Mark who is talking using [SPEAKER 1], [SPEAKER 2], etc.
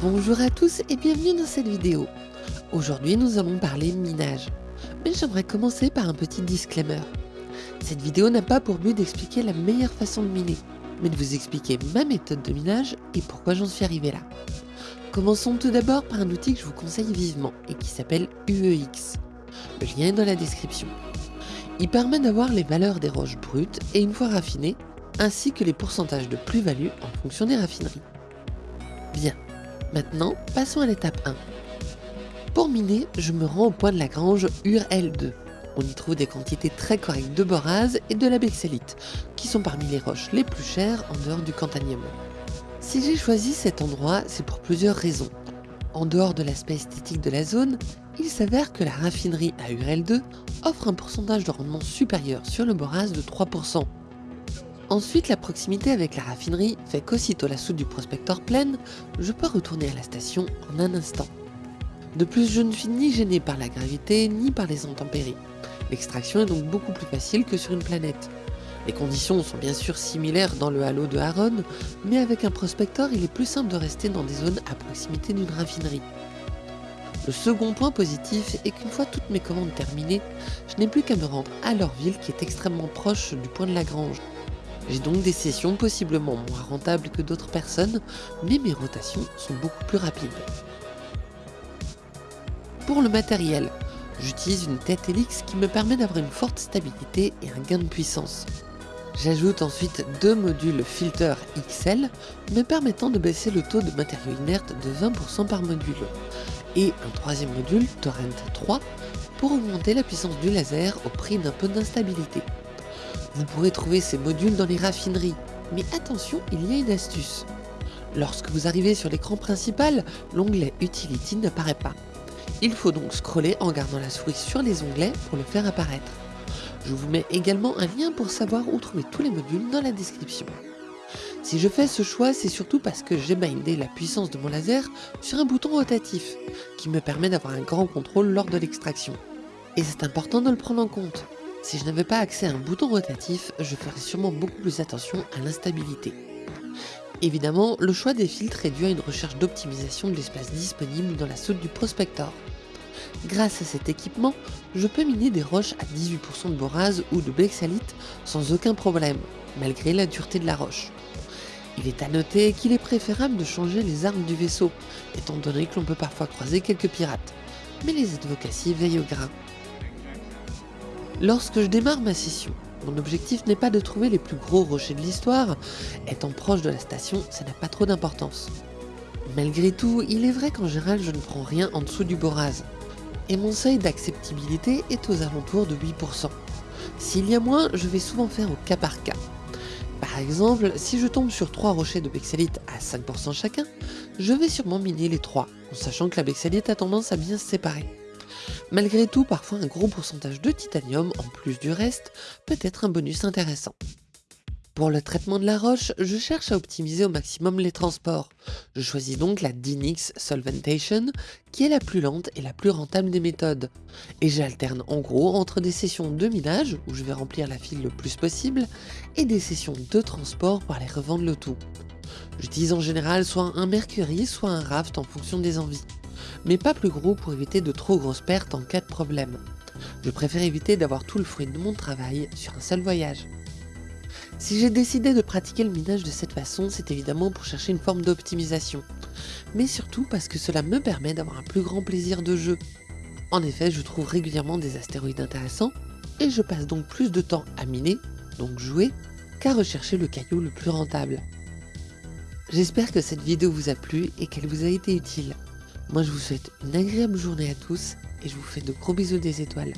[SPEAKER 1] bonjour à tous et bienvenue dans cette vidéo. Aujourd'hui nous allons parler minage. Mais j'aimerais commencer par un petit disclaimer. Cette vidéo n'a pas pour but d'expliquer la meilleure façon de miner, mais de vous expliquer ma méthode de minage et pourquoi j'en suis arrivé là. Commençons tout d'abord par un outil que je vous conseille vivement et qui s'appelle UEX. Le lien est dans la description. Il permet d'avoir les valeurs des roches brutes et une fois raffinées, ainsi que les pourcentages de plus-value en fonction des raffineries. Bien, maintenant passons à l'étape 1. Pour miner, je me rends au point de la grange URL2. On y trouve des quantités très correctes de borase et de la bexélite, qui sont parmi les roches les plus chères en dehors du cantanium. Si j'ai choisi cet endroit, c'est pour plusieurs raisons. En dehors de l'aspect esthétique de la zone, il s'avère que la raffinerie à URL2 offre un pourcentage de rendement supérieur sur le borase de 3%. Ensuite, la proximité avec la raffinerie fait qu'aussitôt la soude du prospecteur pleine, je peux retourner à la station en un instant. De plus, je ne suis ni gêné par la gravité ni par les intempéries. L'extraction est donc beaucoup plus facile que sur une planète. Les conditions sont bien sûr similaires dans le halo de Haron, mais avec un prospecteur, il est plus simple de rester dans des zones à proximité d'une raffinerie. Le second point positif est qu'une fois toutes mes commandes terminées, je n'ai plus qu'à me rendre à leur ville qui est extrêmement proche du point de la grange. J'ai donc des sessions possiblement moins rentables que d'autres personnes, mais mes rotations sont beaucoup plus rapides. Pour le matériel, j'utilise une tête Helix qui me permet d'avoir une forte stabilité et un gain de puissance. J'ajoute ensuite deux modules filter XL me permettant de baisser le taux de matériaux inertes de 20% par module et un troisième module Torrent 3 pour augmenter la puissance du laser au prix d'un peu d'instabilité. Vous pourrez trouver ces modules dans les raffineries, mais attention, il y a une astuce. Lorsque vous arrivez sur l'écran principal, l'onglet Utility n'apparaît pas. Il faut donc scroller en gardant la souris sur les onglets pour le faire apparaître. Je vous mets également un lien pour savoir où trouver tous les modules dans la description. Si je fais ce choix, c'est surtout parce que j'ai bindé la puissance de mon laser sur un bouton rotatif, qui me permet d'avoir un grand contrôle lors de l'extraction. Et c'est important de le prendre en compte. Si je n'avais pas accès à un bouton rotatif, je ferais sûrement beaucoup plus attention à l'instabilité. Évidemment, le choix des filtres réduit à une recherche d'optimisation de l'espace disponible dans la soude du prospector. Grâce à cet équipement, je peux miner des roches à 18% de borase ou de bexalite sans aucun problème, malgré la dureté de la roche. Il est à noter qu'il est préférable de changer les armes du vaisseau, étant donné que l'on peut parfois croiser quelques pirates, mais les advocacies veillent au grain. Lorsque je démarre ma session, mon objectif n'est pas de trouver les plus gros rochers de l'histoire, étant proche de la station, ça n'a pas trop d'importance. Malgré tout, il est vrai qu'en général je ne prends rien en dessous du borase, et mon seuil d'acceptabilité est aux alentours de 8%. S'il y a moins, je vais souvent faire au cas par cas. Par exemple, si je tombe sur 3 rochers de bexalite à 5% chacun, je vais sûrement miner les 3, en sachant que la bexalite a tendance à bien se séparer. Malgré tout, parfois un gros pourcentage de titanium, en plus du reste, peut être un bonus intéressant. Pour le traitement de la roche, je cherche à optimiser au maximum les transports. Je choisis donc la Dynix Solventation, qui est la plus lente et la plus rentable des méthodes. Et j'alterne en gros entre des sessions de minage, où je vais remplir la file le plus possible, et des sessions de transport pour aller revendre le tout. J'utilise en général soit un Mercury, soit un Raft en fonction des envies. Mais pas plus gros pour éviter de trop grosses pertes en cas de problème. Je préfère éviter d'avoir tout le fruit de mon travail sur un seul voyage. Si j'ai décidé de pratiquer le minage de cette façon, c'est évidemment pour chercher une forme d'optimisation, mais surtout parce que cela me permet d'avoir un plus grand plaisir de jeu. En effet, je trouve régulièrement des astéroïdes intéressants, et je passe donc plus de temps à miner, donc jouer, qu'à rechercher le caillou le plus rentable. J'espère que cette vidéo vous a plu et qu'elle vous a été utile. Moi je vous souhaite une agréable journée à tous, et je vous fais de gros bisous des étoiles.